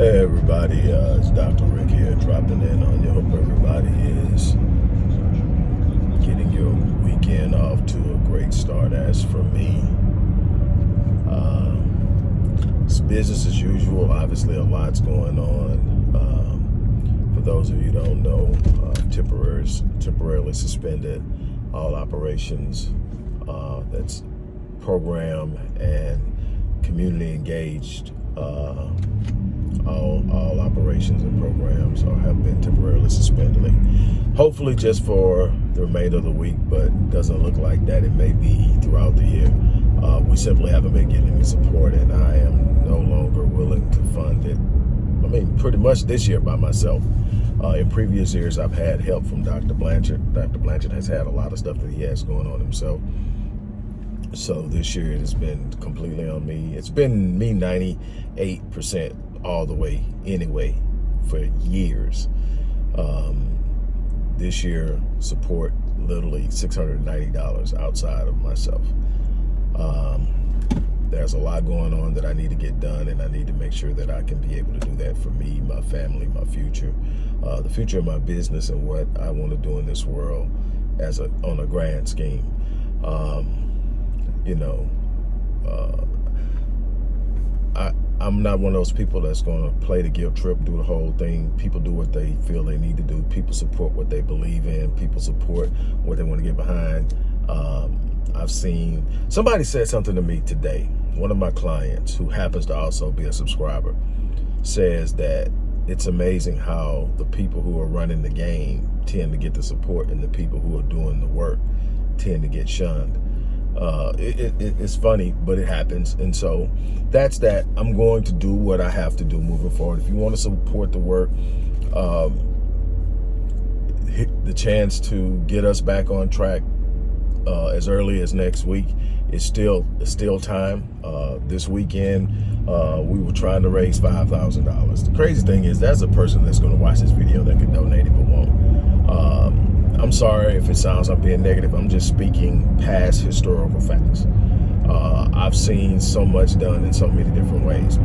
Hey everybody, uh, it's Dr. Rick here dropping in on you. Hope everybody is getting your weekend off to a great start. As for me, uh, it's business as usual. Obviously a lot's going on. Um, for those of you don't know, uh, temporarily, temporarily suspended all operations uh, that's program and community engaged uh, all, all operations and programs are, have been temporarily suspended. Hopefully just for the remainder of the week, but doesn't look like that. It may be throughout the year. Uh, we simply haven't been getting any support and I am no longer willing to fund it. I mean, pretty much this year by myself. Uh, in previous years, I've had help from Dr. Blanchard. Dr. Blanchard has had a lot of stuff that he has going on himself. So this year it has been completely on me. It's been me 98% all the way anyway for years. Um, this year, support literally $690 outside of myself. Um, there's a lot going on that I need to get done and I need to make sure that I can be able to do that for me, my family, my future, uh, the future of my business and what I want to do in this world as a on a grand scheme. Um, you know, uh, I, I'm not one of those people that's going to play the guilt trip, do the whole thing. People do what they feel they need to do. People support what they believe in. People support what they want to get behind. Um, I've seen, somebody said something to me today. One of my clients who happens to also be a subscriber says that it's amazing how the people who are running the game tend to get the support and the people who are doing the work tend to get shunned uh, it, it, it's funny, but it happens. And so that's that. I'm going to do what I have to do moving forward. If you want to support the work, um, the chance to get us back on track uh, as early as next week is still still time. Uh, this weekend, uh, we were trying to raise $5,000. The crazy thing is that's a person that's going to watch this video that could donate it but won't. Um, I'm sorry if it sounds I'm being negative. I'm just speaking past historical facts. Uh, I've seen so much done in so many different ways.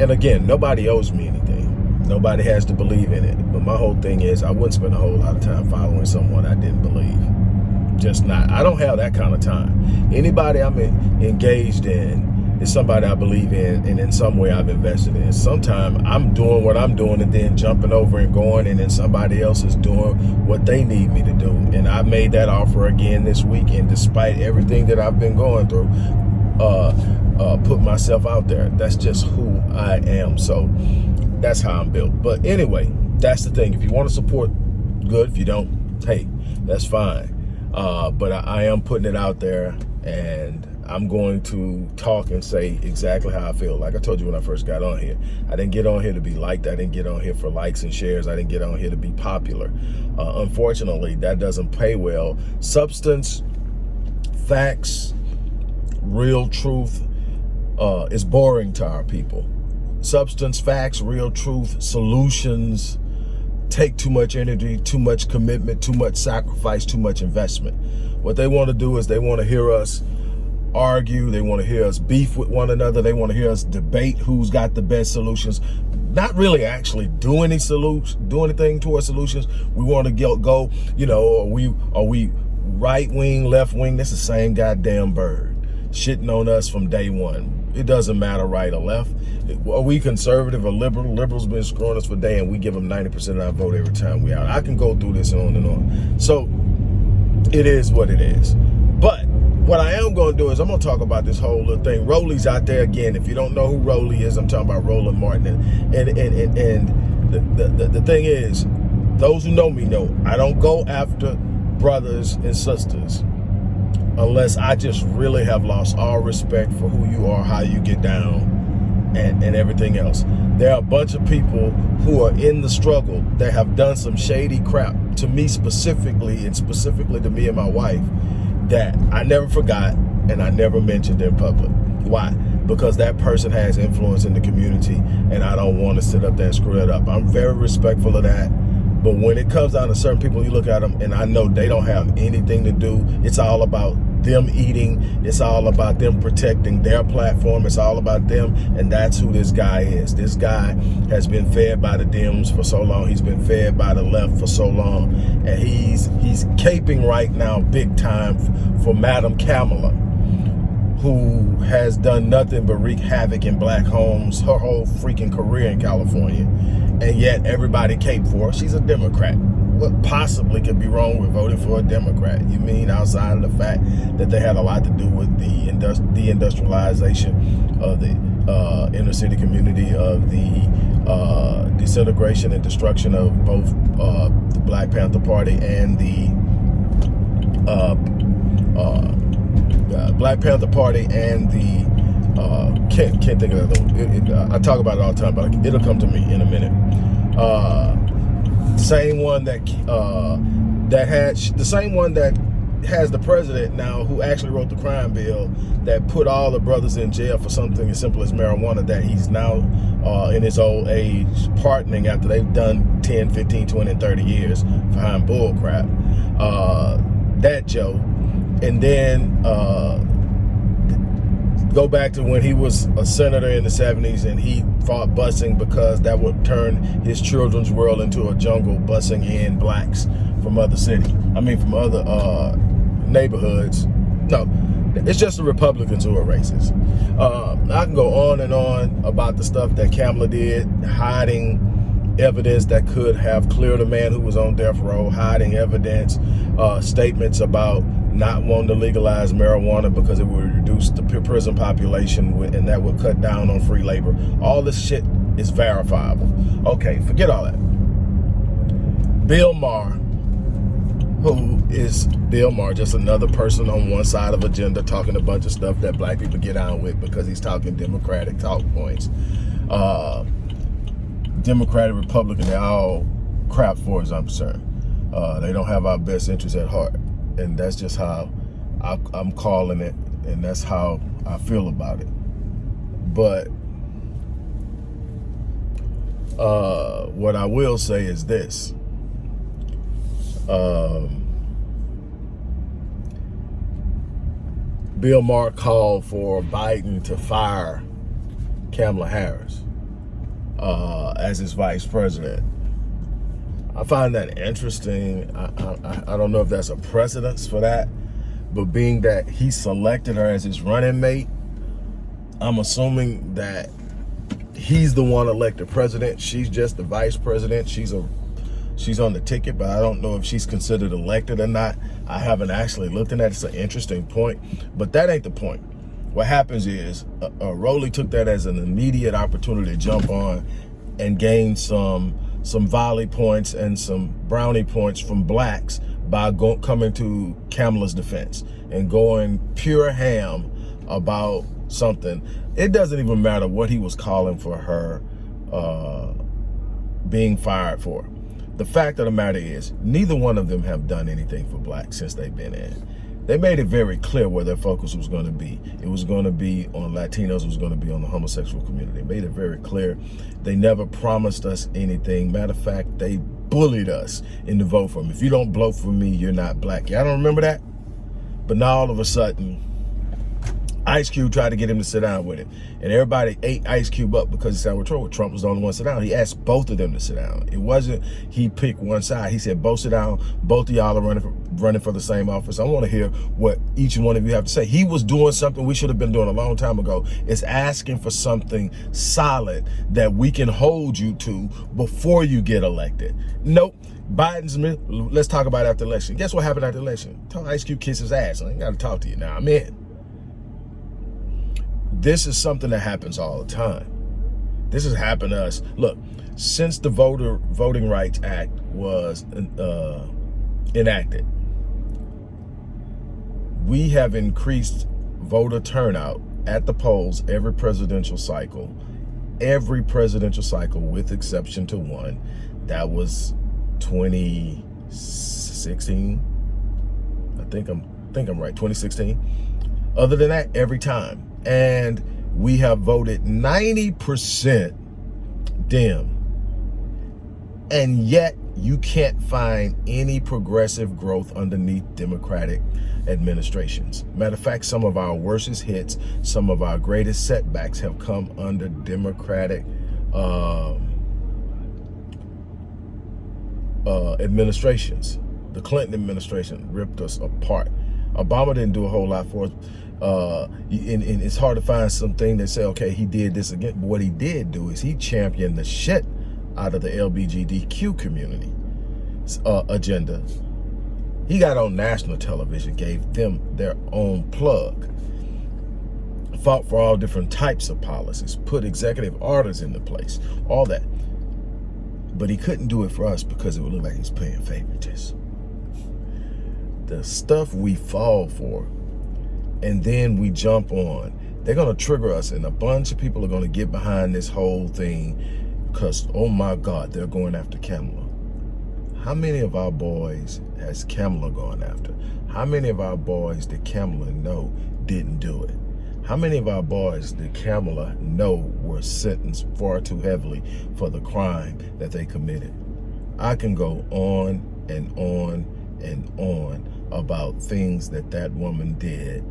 And again, nobody owes me anything. Nobody has to believe in it. But my whole thing is I wouldn't spend a whole lot of time following someone I didn't believe. Just not. I don't have that kind of time. Anybody I'm engaged in is somebody I believe in and in some way I've invested in. Sometimes I'm doing what I'm doing and then jumping over and going and then somebody else is doing what they need me to do. And I made that offer again this weekend despite everything that I've been going through. Uh, uh, put myself out there. That's just who I am. So that's how I'm built. But anyway, that's the thing. If you want to support, good. If you don't, hey, that's fine. Uh, but I, I am putting it out there and I'm going to talk and say exactly how I feel. Like I told you when I first got on here, I didn't get on here to be liked. I didn't get on here for likes and shares. I didn't get on here to be popular. Uh, unfortunately, that doesn't pay well. Substance, facts, real truth uh, is boring to our people. Substance, facts, real truth, solutions take too much energy, too much commitment, too much sacrifice, too much investment. What they want to do is they want to hear us argue. They want to hear us beef with one another. They want to hear us debate who's got the best solutions. Not really actually do any solutions, do anything to our solutions. We want to go, go you know, are we, are we right wing, left wing? That's the same goddamn bird shitting on us from day one. It doesn't matter right or left. Are we conservative or liberal? Liberals been screwing us for day and we give them 90% of our vote every time we out. I can go through this and on and on. So it is what it is. What I am going to do is I'm going to talk about this whole little thing. Rolly's out there again. If you don't know who Rolly is, I'm talking about Roland Martin. And, and, and, and, and the, the, the thing is, those who know me know I don't go after brothers and sisters unless I just really have lost all respect for who you are, how you get down, and, and everything else. There are a bunch of people who are in the struggle that have done some shady crap to me specifically, and specifically to me and my wife, that I never forgot and I never mentioned in public. Why? Because that person has influence in the community and I don't want to sit up there and screw it up. I'm very respectful of that. But when it comes down to certain people, you look at them and I know they don't have anything to do. It's all about them eating. It's all about them protecting their platform. It's all about them. And that's who this guy is. This guy has been fed by the Dems for so long. He's been fed by the left for so long. And he's he's caping right now big time for Madam Kamala who has done nothing but wreak havoc in black homes her whole freaking career in California. And yet everybody caped for her. She's a Democrat what possibly could be wrong with voting for a Democrat? You mean outside of the fact that they had a lot to do with the deindustrialization of the uh, inner city community, of the uh, disintegration and destruction of both uh, the Black Panther Party and the uh, uh, Black Panther Party and the uh, can't can't think of it, it, I talk about it all the time, but it'll come to me in a minute same one that uh, that had the same one that has the president now who actually wrote the crime bill that put all the brothers in jail for something as simple as marijuana that he's now uh, in his old age pardoning after they've done 10, 15, 20, and 30 years behind bull crap. Uh, that Joe. And then uh, go back to when he was a senator in the 70s and he fought busing because that would turn his children's world into a jungle busing in blacks from other cities. I mean, from other uh, neighborhoods. No, it's just the Republicans who are racist. Uh, I can go on and on about the stuff that Kamala did, hiding evidence that could have cleared a man who was on death row, hiding evidence, uh, statements about not wanting to legalize marijuana because it would reduce the prison population and that would cut down on free labor. All this shit is verifiable. Okay, forget all that. Bill Maher, who is Bill Maher, just another person on one side of agenda talking a bunch of stuff that black people get on with because he's talking Democratic talk points. Uh, Democratic, Republican, they're all crap for as I'm concerned. Uh, they don't have our best interests at heart and that's just how I, I'm calling it, and that's how I feel about it. But uh, what I will say is this. Um, Bill Maher called for Biden to fire Kamala Harris uh, as his vice president. I find that interesting. I, I, I don't know if that's a precedence for that, but being that he selected her as his running mate, I'm assuming that he's the one elected president. She's just the vice president. She's a she's on the ticket, but I don't know if she's considered elected or not. I haven't actually looked at that. It's an interesting point, but that ain't the point. What happens is uh, uh, Rolly took that as an immediate opportunity to jump on and gain some some volley points and some brownie points from blacks by go, coming to Kamala's defense and going pure ham about something. It doesn't even matter what he was calling for her uh, being fired for. The fact of the matter is, neither one of them have done anything for blacks since they've been in they made it very clear where their focus was going to be. It was going to be on Latinos, it was going to be on the homosexual community. They made it very clear. They never promised us anything. Matter of fact, they bullied us into vote for them. If you don't vote for me, you're not black. Y'all don't remember that? But now all of a sudden, Ice Cube tried to get him to sit down with him. And everybody ate Ice Cube up because he sat with Trump. Trump was the only one to sit down. He asked both of them to sit down. It wasn't he picked one side. He said, both sit down. Both of y'all are running for, running for the same office. I want to hear what each one of you have to say. He was doing something we should have been doing a long time ago. It's asking for something solid that we can hold you to before you get elected. Nope. Biden's, let's talk about after election. Guess what happened after election? Ice Cube kiss his ass. I ain't got to talk to you now. I'm in. This is something that happens all the time. This has happened to us. Look, since the Voter Voting Rights Act was uh, enacted, we have increased voter turnout at the polls every presidential cycle. Every presidential cycle, with exception to one, that was 2016. I think I'm think I'm right, 2016. Other than that, every time and we have voted 90% Dem. And yet you can't find any progressive growth underneath Democratic administrations. Matter of fact, some of our worstest hits, some of our greatest setbacks have come under Democratic uh, uh, administrations. The Clinton administration ripped us apart. Obama didn't do a whole lot for us. Uh, and, and it's hard to find something that say, okay, he did this again. But what he did do is he championed the shit out of the LBGDQ community uh, agenda. He got on national television, gave them their own plug, fought for all different types of policies, put executive orders into place, all that. But he couldn't do it for us because it would look like he's paying favoritism. The stuff we fall for, and then we jump on, they're going to trigger us, and a bunch of people are going to get behind this whole thing because, oh my God, they're going after Kamala. How many of our boys has Kamala gone after? How many of our boys did Kamala know didn't do it? How many of our boys did Kamala know were sentenced far too heavily for the crime that they committed? I can go on and on and on about things that that woman did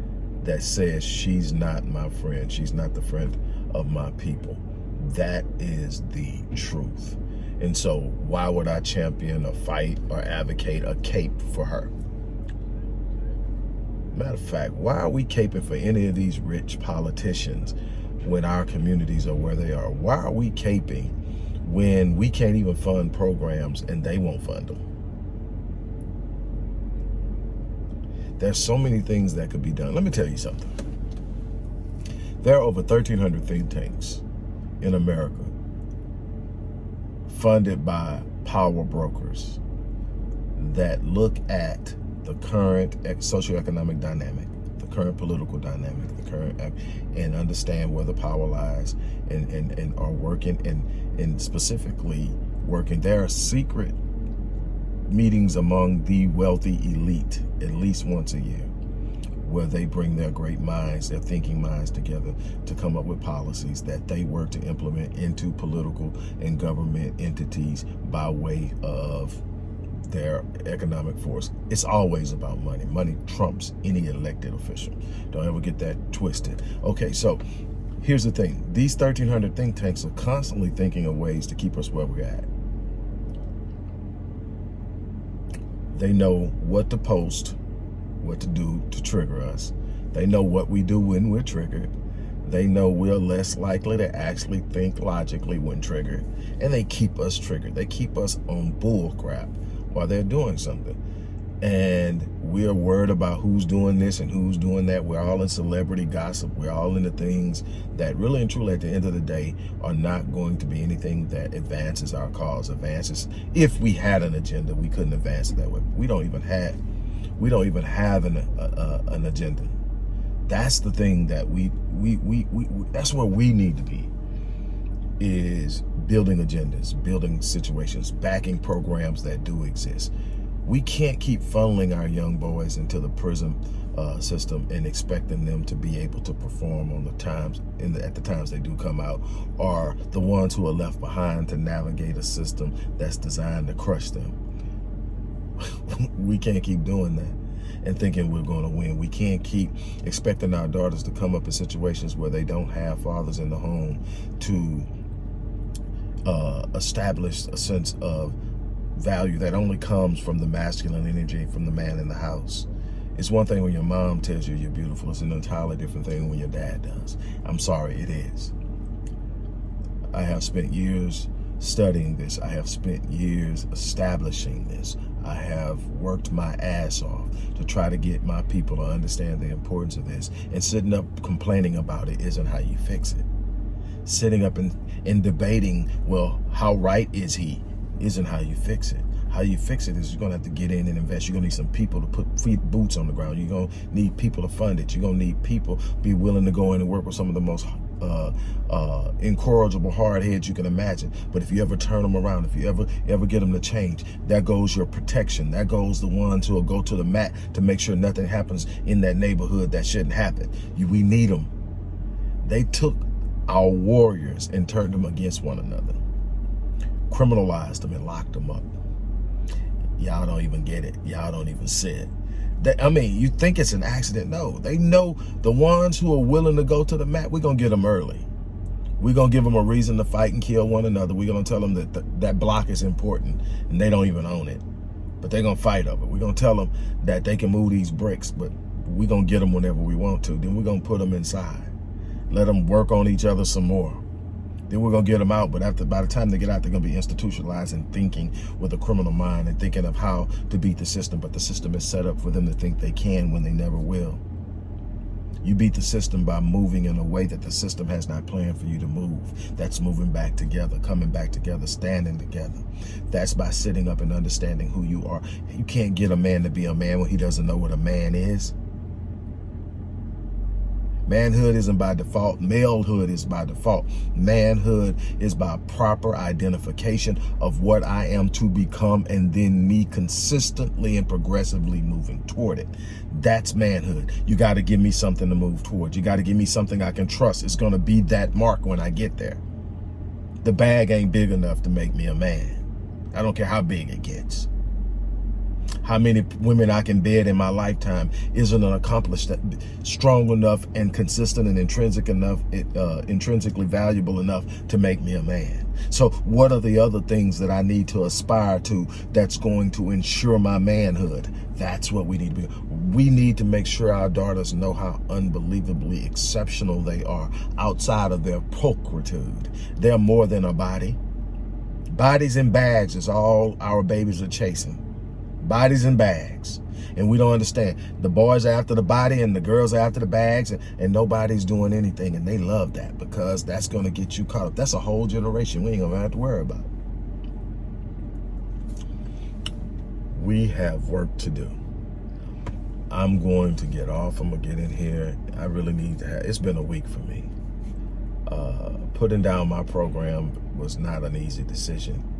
that says she's not my friend. She's not the friend of my people. That is the truth. And so why would I champion a fight or advocate a cape for her? Matter of fact, why are we caping for any of these rich politicians when our communities are where they are? Why are we caping when we can't even fund programs and they won't fund them? There's so many things that could be done. Let me tell you something. There are over 1,300 think tanks in America funded by power brokers that look at the current socioeconomic dynamic, the current political dynamic, the current and understand where the power lies and, and, and are working and, and specifically working. There are secret meetings among the wealthy elite at least once a year where they bring their great minds, their thinking minds together to come up with policies that they work to implement into political and government entities by way of their economic force. It's always about money. Money trumps any elected official. Don't ever get that twisted. Okay, so here's the thing. These 1,300 think tanks are constantly thinking of ways to keep us where we're at. They know what to post, what to do to trigger us. They know what we do when we're triggered. They know we're less likely to actually think logically when triggered. And they keep us triggered. They keep us on bull crap while they're doing something. And we're worried about who's doing this and who's doing that. We're all in celebrity gossip. We're all into things that really and truly at the end of the day are not going to be anything that advances our cause, advances. If we had an agenda, we couldn't advance it that way. We don't even have we don't even have an, an agenda. That's the thing that we, we, we, we, that's where we need to be is building agendas, building situations, backing programs that do exist. We can't keep funneling our young boys into the prison uh, system and expecting them to be able to perform on the times in the, at the times they do come out are the ones who are left behind to navigate a system that's designed to crush them we can't keep doing that and thinking we're going to win. We can't keep expecting our daughters to come up in situations where they don't have fathers in the home to uh, establish a sense of value that only comes from the masculine energy from the man in the house. It's one thing when your mom tells you you're beautiful. It's an entirely different thing when your dad does. I'm sorry, it is. I have spent years studying this. I have spent years establishing this. I have worked my ass off to try to get my people to understand the importance of this. And sitting up complaining about it isn't how you fix it. Sitting up and, and debating, well, how right is he, isn't how you fix it. How you fix it is you're gonna have to get in and invest. You're gonna need some people to put feet boots on the ground. You're gonna need people to fund it. You're gonna need people be willing to go in and work with some of the most uh, uh, incorrigible hard heads you can imagine. But if you ever turn them around, if you ever ever get them to change, that goes your protection. That goes the ones who will go to the mat to make sure nothing happens in that neighborhood that shouldn't happen. You, we need them. They took our warriors and turned them against one another, criminalized them and locked them up. Y'all don't even get it. Y'all don't even see it. They, I mean, you think it's an accident. No, they know the ones who are willing to go to the mat, we're going to get them early. We're going to give them a reason to fight and kill one another. We're going to tell them that th that block is important and they don't even own it. But they're going to fight over it. We're going to tell them that they can move these bricks, but we're going to get them whenever we want to. Then we're going to put them inside. Let them work on each other some more. Then we're to get them out. But after by the time they get out, they're to be institutionalized and thinking with a criminal mind and thinking of how to beat the system. But the system is set up for them to think they can when they never will. You beat the system by moving in a way that the system has not planned for you to move. That's moving back together, coming back together, standing together. That's by sitting up and understanding who you are. You can't get a man to be a man when he doesn't know what a man is. Manhood isn't by default. Malehood is by default. Manhood is by proper identification of what I am to become and then me consistently and progressively moving toward it. That's manhood. You got to give me something to move towards. You got to give me something I can trust. It's going to be that mark when I get there. The bag ain't big enough to make me a man. I don't care how big it gets how many women I can bed in my lifetime isn't an accomplished strong enough and consistent and intrinsic enough, uh, intrinsically valuable enough to make me a man. So what are the other things that I need to aspire to that's going to ensure my manhood? That's what we need to be. We need to make sure our daughters know how unbelievably exceptional they are outside of their pulchritude. They're more than a body. Bodies and bags is all our babies are chasing bodies and bags. And we don't understand. The boys are after the body and the girls are after the bags and, and nobody's doing anything. And they love that because that's going to get you caught up. That's a whole generation we ain't going to have to worry about. We have work to do. I'm going to get off. I'm going to get in here. I really need to have, it's been a week for me. Uh, putting down my program was not an easy decision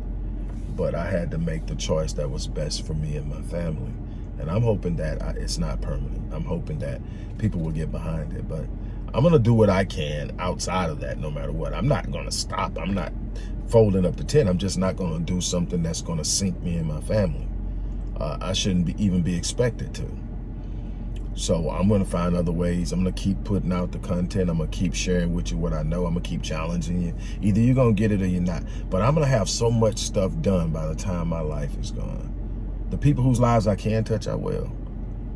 but I had to make the choice that was best for me and my family. And I'm hoping that I, it's not permanent. I'm hoping that people will get behind it. But I'm going to do what I can outside of that no matter what. I'm not going to stop. I'm not folding up the tent. I'm just not going to do something that's going to sink me and my family. Uh, I shouldn't be, even be expected to. So I'm going to find other ways. I'm going to keep putting out the content. I'm going to keep sharing with you what I know. I'm going to keep challenging you. Either you're going to get it or you're not. But I'm going to have so much stuff done by the time my life is gone. The people whose lives I can touch, I will.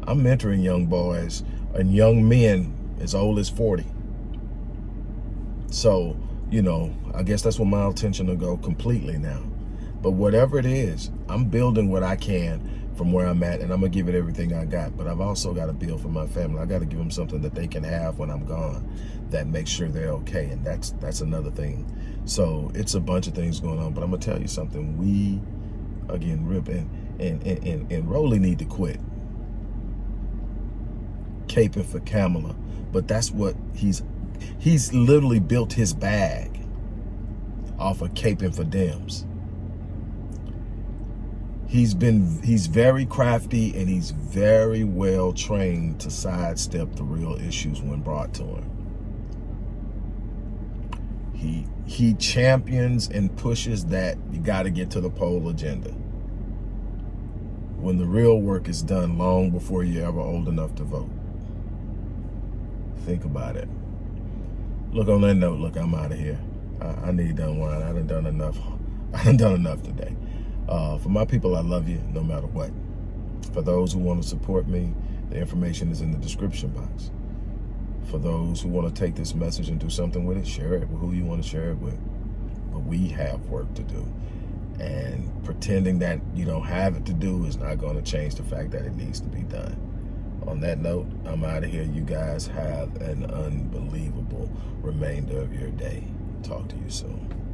I'm mentoring young boys and young men as old as 40. So, you know, I guess that's where my attention will go completely now. But whatever it is, I'm building what I can from where I'm at and I'm gonna give it everything I got. But I've also got to build for my family. I got to give them something that they can have when I'm gone that makes sure they're okay. And that's that's another thing. So it's a bunch of things going on. But I'm gonna tell you something. We, again, Rip and and and, and, and Rolly need to quit caping for Kamala. But that's what he's he's literally built his bag off of caping for Dems he's been he's very crafty and he's very well trained to sidestep the real issues when brought to him. He he champions and pushes that you got to get to the poll agenda. When the real work is done long before you're ever old enough to vote. Think about it. Look on that note look i'm out of here. I, I need done wine i done done enough i done done enough today uh, for my people, I love you no matter what. For those who want to support me, the information is in the description box. For those who want to take this message and do something with it, share it with who you want to share it with. But we have work to do. And pretending that you don't have it to do is not going to change the fact that it needs to be done. On that note, I'm out of here. You guys have an unbelievable remainder of your day. Talk to you soon.